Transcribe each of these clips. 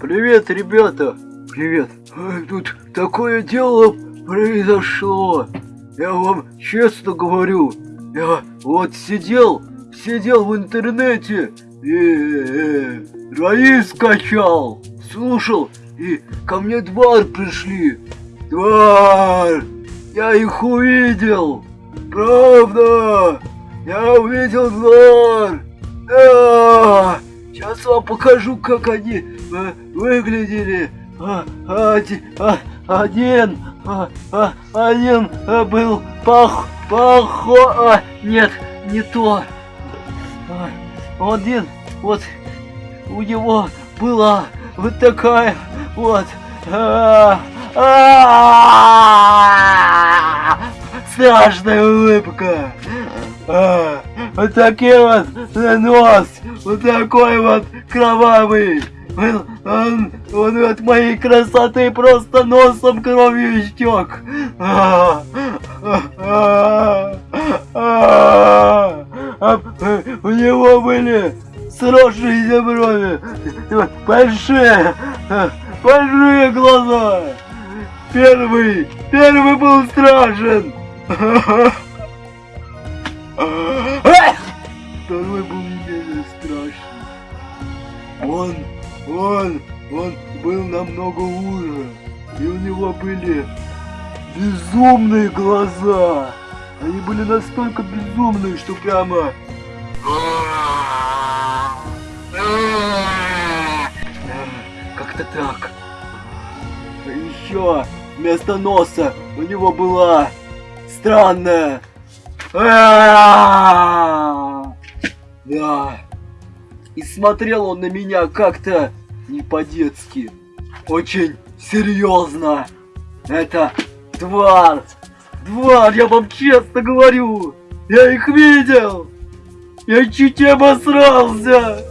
Привет, ребята! Привет! Тут такое дело произошло. Я вам честно говорю. Я вот сидел, сидел в интернете и э, раи скачал, слушал, и ко мне двор пришли. Двор! Я их увидел! Правда! Я увидел двор! Да! Сейчас вам покажу, как они э, выглядели. А, оди- а, один, а, а, один э, был пох, похо, а, нет, не то. А, один, вот, у него была вот такая вот, а, а, страшная улыбка. А, Вот такой вот нос, вот такой вот кровавый. Он, он, он от моей красоты просто носом кровью истек. А, а, У него были сросшиеся брови, большие, большие глаза. Первый, первый был страшен. Второй был менее страшный. Он, он, он был намного уже. И у него были безумные глаза. Они были настолько безумные, что прямо... Как-то так. Еще вместо носа у него была странная а! И смотрел он на меня как-то не по-детски. Очень серьезно. Это тварь. Тварь, я вам честно говорю. Я их видел. Я чуть не обосрался.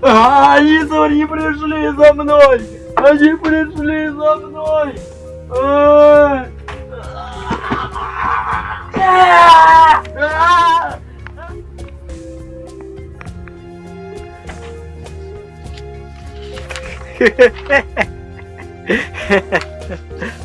Они смотри, пришли за мной. Они пришли за мной. Hehehehe